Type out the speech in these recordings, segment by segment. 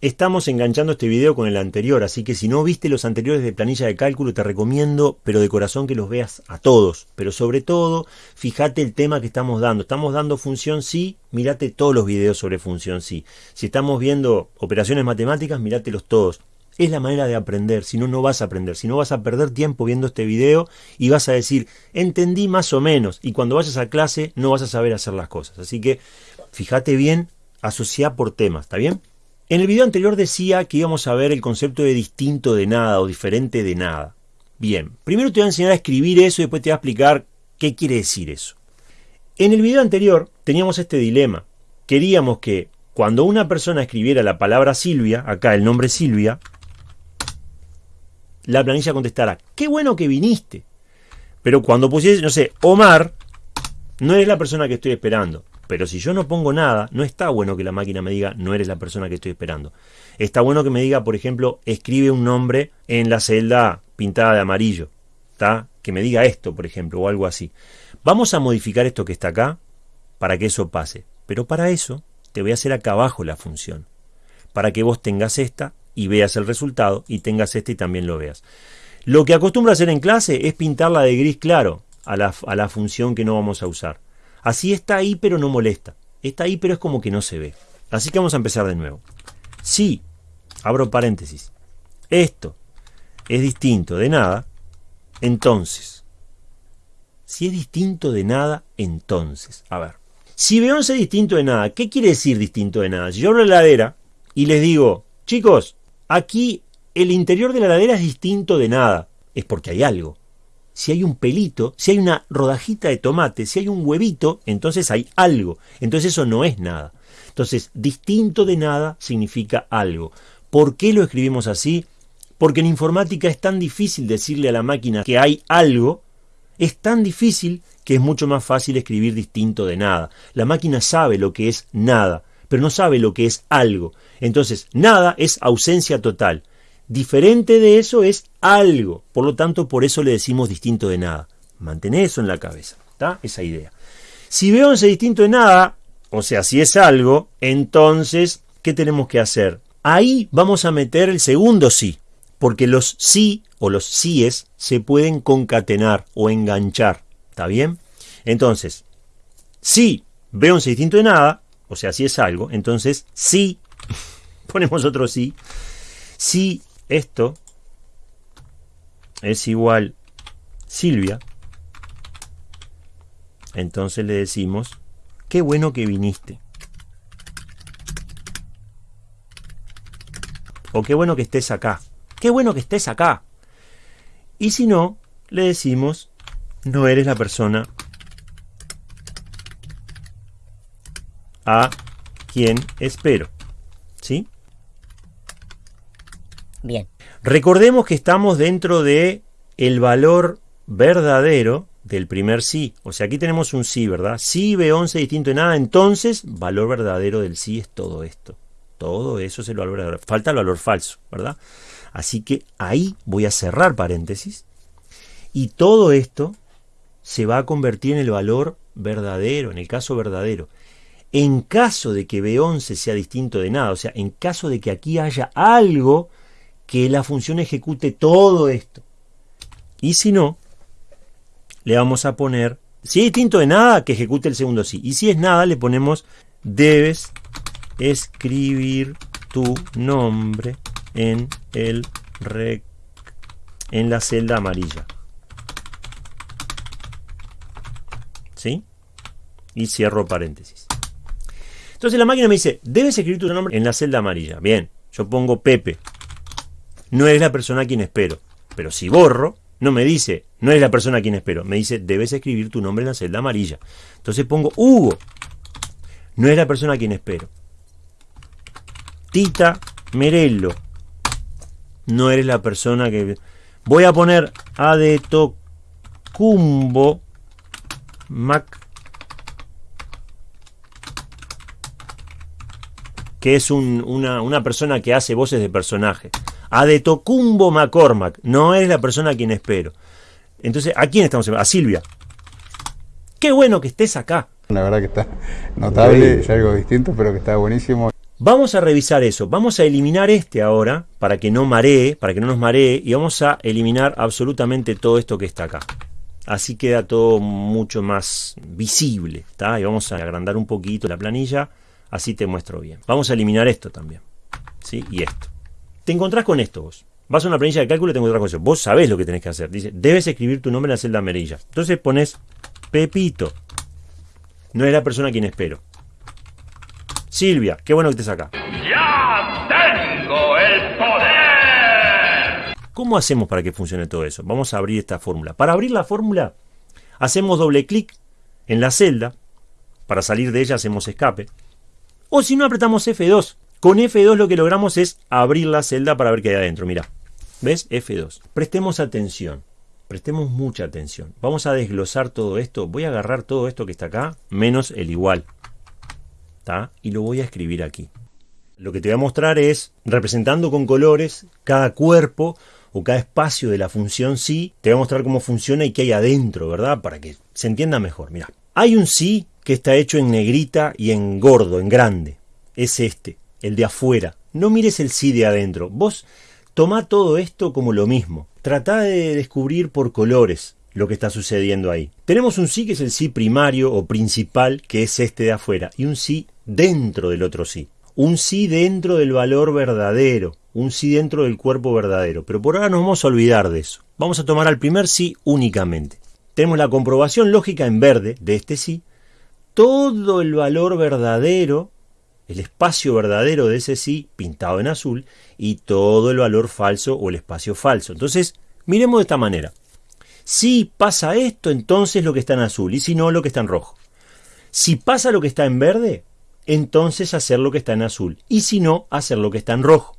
estamos enganchando este video con el anterior, así que si no viste los anteriores de planilla de cálculo, te recomiendo, pero de corazón que los veas a todos. Pero sobre todo, fíjate el tema que estamos dando. Estamos dando función sí, mirate todos los videos sobre función sí. Si estamos viendo operaciones matemáticas, mirátelos todos. Es la manera de aprender, si no, no vas a aprender. Si no, vas a perder tiempo viendo este video y vas a decir, entendí más o menos. Y cuando vayas a clase, no vas a saber hacer las cosas. Así que, fíjate bien, asocia por temas, ¿está bien? En el video anterior decía que íbamos a ver el concepto de distinto de nada o diferente de nada. Bien, primero te voy a enseñar a escribir eso y después te voy a explicar qué quiere decir eso. En el video anterior teníamos este dilema. Queríamos que cuando una persona escribiera la palabra Silvia, acá el nombre Silvia, la planilla contestara, qué bueno que viniste. Pero cuando pusiese, no sé, Omar, no eres la persona que estoy esperando. Pero si yo no pongo nada, no está bueno que la máquina me diga no eres la persona que estoy esperando. Está bueno que me diga, por ejemplo, escribe un nombre en la celda pintada de amarillo. ¿Está? Que me diga esto, por ejemplo, o algo así. Vamos a modificar esto que está acá para que eso pase. Pero para eso te voy a hacer acá abajo la función. Para que vos tengas esta y veas el resultado y tengas este y también lo veas. Lo que acostumbro a hacer en clase es pintarla de gris claro a la, a la función que no vamos a usar. Así está ahí, pero no molesta. Está ahí, pero es como que no se ve. Así que vamos a empezar de nuevo. Si, abro paréntesis, esto es distinto de nada, entonces. Si es distinto de nada, entonces. A ver. Si B11 es distinto de nada, ¿qué quiere decir distinto de nada? Si yo abro la heladera y les digo, chicos, aquí el interior de la heladera es distinto de nada, es porque hay algo si hay un pelito, si hay una rodajita de tomate, si hay un huevito, entonces hay algo. Entonces eso no es nada. Entonces, distinto de nada significa algo. ¿Por qué lo escribimos así? Porque en informática es tan difícil decirle a la máquina que hay algo, es tan difícil que es mucho más fácil escribir distinto de nada. La máquina sabe lo que es nada, pero no sabe lo que es algo. Entonces, nada es ausencia total. Diferente de eso es algo. Por lo tanto, por eso le decimos distinto de nada. Mantén eso en la cabeza. ¿Está? Esa idea. Si veo ese distinto de nada, o sea, si es algo, entonces, ¿qué tenemos que hacer? Ahí vamos a meter el segundo sí. Porque los sí o los síes se pueden concatenar o enganchar. ¿Está bien? Entonces, si veo un distinto de nada, o sea, si es algo, entonces sí, ponemos otro sí, si esto es igual Silvia, entonces le decimos, qué bueno que viniste. O qué bueno que estés acá. Qué bueno que estés acá. Y si no, le decimos, no eres la persona a quien espero. ¿Sí? Bien. Recordemos que estamos dentro de el valor verdadero del primer sí. O sea, aquí tenemos un sí, ¿verdad? Sí B11 distinto de nada, entonces valor verdadero del sí es todo esto. Todo eso es el valor verdadero. Falta el valor falso, ¿verdad? Así que ahí voy a cerrar paréntesis. Y todo esto se va a convertir en el valor verdadero, en el caso verdadero. En caso de que B11 sea distinto de nada, o sea, en caso de que aquí haya algo que la función ejecute todo esto. Y si no, le vamos a poner, si es distinto de nada, que ejecute el segundo sí. Y si es nada, le ponemos, debes escribir tu nombre en el rec, en la celda amarilla. ¿Sí? Y cierro paréntesis. Entonces la máquina me dice, debes escribir tu nombre en la celda amarilla. Bien, yo pongo Pepe no es la persona a quien espero. Pero si borro, no me dice, no es la persona a quien espero. Me dice, debes escribir tu nombre en la celda amarilla. Entonces pongo Hugo. No es la persona a quien espero. Tita Merello. No eres la persona que... Voy a poner Adetocumbo Mac que es una, una persona que hace voces de personaje a de Tocumbo McCormack. No es la persona a quien espero. Entonces, ¿a quién estamos A Silvia. Qué bueno que estés acá. La verdad que está notable, es algo distinto, pero que está buenísimo. Vamos a revisar eso. Vamos a eliminar este ahora para que no maree, para que no nos maree. Y vamos a eliminar absolutamente todo esto que está acá. Así queda todo mucho más visible. ¿está? Y vamos a agrandar un poquito la planilla. Así te muestro bien. Vamos a eliminar esto también. ¿sí? Y esto. Te encontrás con esto vos. Vas a una planilla de cálculo y te encontrás con eso. Vos sabés lo que tenés que hacer. Dice, debes escribir tu nombre en la celda amarilla. Entonces pones Pepito. No es la persona a quien espero. Silvia, qué bueno que estés acá. ¡Ya tengo el poder! ¿Cómo hacemos para que funcione todo eso? Vamos a abrir esta fórmula. Para abrir la fórmula, hacemos doble clic en la celda. Para salir de ella hacemos escape. O si no, apretamos F2. Con F2 lo que logramos es abrir la celda para ver qué hay adentro. Mira, ¿ves? F2. Prestemos atención. Prestemos mucha atención. Vamos a desglosar todo esto. Voy a agarrar todo esto que está acá, menos el igual y lo voy a escribir aquí. Lo que te voy a mostrar es, representando con colores cada cuerpo o cada espacio de la función sí, te voy a mostrar cómo funciona y qué hay adentro, ¿verdad? Para que se entienda mejor. Mira, hay un sí que está hecho en negrita y en gordo, en grande. Es este, el de afuera. No mires el sí de adentro. Vos toma todo esto como lo mismo. Trata de descubrir por colores lo que está sucediendo ahí. Tenemos un sí que es el sí primario o principal, que es este de afuera, y un sí dentro del otro sí. Un sí dentro del valor verdadero, un sí dentro del cuerpo verdadero. Pero por ahora nos vamos a olvidar de eso. Vamos a tomar al primer sí únicamente. Tenemos la comprobación lógica en verde de este sí. Todo el valor verdadero, el espacio verdadero de ese sí pintado en azul y todo el valor falso o el espacio falso. Entonces, miremos de esta manera. Si pasa esto, entonces lo que está en azul y si no, lo que está en rojo. Si pasa lo que está en verde, entonces hacer lo que está en azul. Y si no, hacer lo que está en rojo.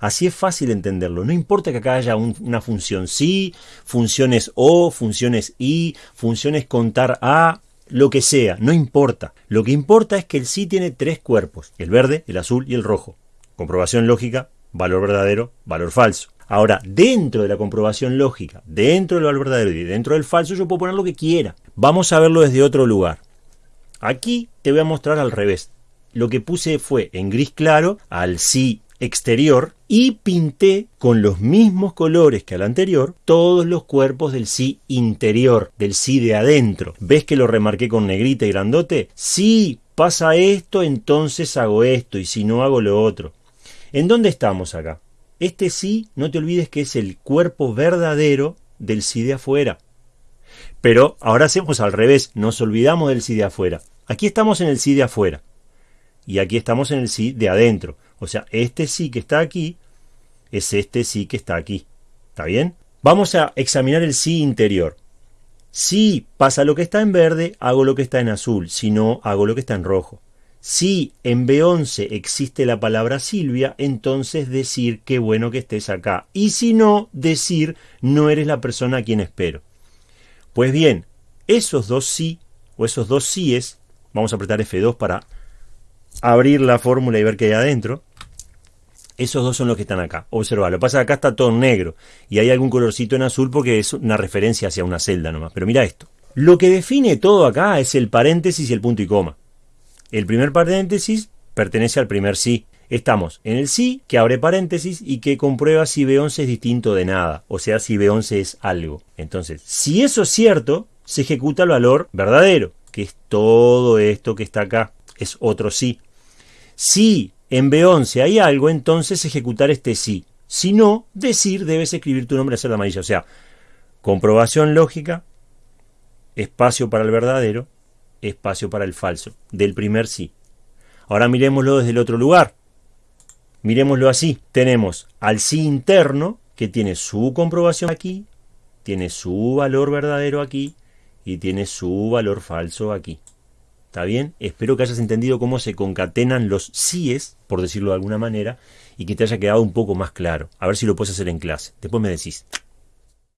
Así es fácil entenderlo. No importa que acá haya una función sí, funciones o, funciones y, funciones contar a, lo que sea, no importa. Lo que importa es que el sí tiene tres cuerpos, el verde, el azul y el rojo. Comprobación lógica, valor verdadero, valor falso. Ahora, dentro de la comprobación lógica, dentro del valor verdadero y dentro del falso, yo puedo poner lo que quiera. Vamos a verlo desde otro lugar. Aquí te voy a mostrar al revés lo que puse fue en gris claro al sí exterior y pinté con los mismos colores que al anterior todos los cuerpos del sí interior, del sí de adentro. ¿Ves que lo remarqué con negrita y grandote? Si pasa esto, entonces hago esto y si no hago lo otro. ¿En dónde estamos acá? Este sí, no te olvides que es el cuerpo verdadero del sí de afuera. Pero ahora hacemos al revés, nos olvidamos del sí de afuera. Aquí estamos en el sí de afuera y aquí estamos en el sí de adentro. O sea, este sí que está aquí es este sí que está aquí. ¿Está bien? Vamos a examinar el sí interior. Si pasa lo que está en verde, hago lo que está en azul. Si no, hago lo que está en rojo. Si en B11 existe la palabra Silvia, entonces decir qué bueno que estés acá. Y si no, decir no eres la persona a quien espero. Pues bien, esos dos sí, o esos dos síes, vamos a apretar F2 para abrir la fórmula y ver qué hay adentro. Esos dos son los que están acá. Observa, lo pasa acá está todo negro y hay algún colorcito en azul porque es una referencia hacia una celda nomás. Pero mira esto. Lo que define todo acá es el paréntesis y el punto y coma. El primer paréntesis pertenece al primer sí. Estamos en el sí que abre paréntesis y que comprueba si B11 es distinto de nada, o sea, si B11 es algo. Entonces, si eso es cierto, se ejecuta el valor verdadero, que es todo esto que está acá. Es otro sí. Si en B11 hay algo, entonces ejecutar este sí. Si no, decir debes escribir tu nombre a celda amarilla. O sea, comprobación lógica, espacio para el verdadero, espacio para el falso, del primer sí. Ahora miremoslo desde el otro lugar. Miremoslo así. Tenemos al sí interno, que tiene su comprobación aquí, tiene su valor verdadero aquí y tiene su valor falso aquí. ¿Está bien? Espero que hayas entendido cómo se concatenan los síes, por decirlo de alguna manera, y que te haya quedado un poco más claro. A ver si lo puedes hacer en clase. Después me decís.